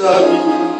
Shalom.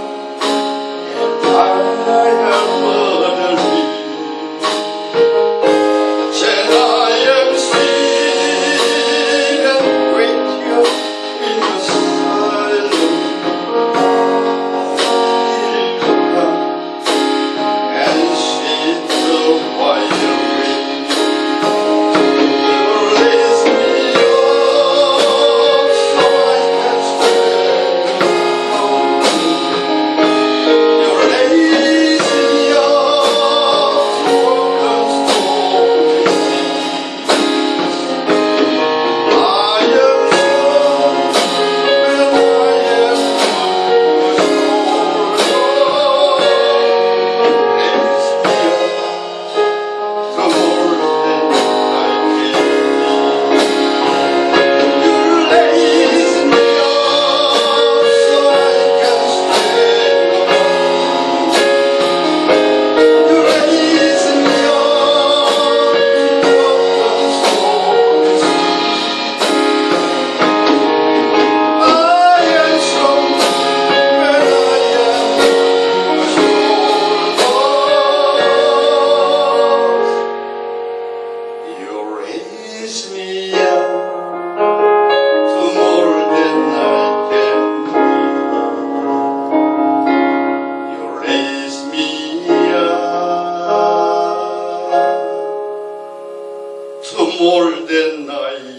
than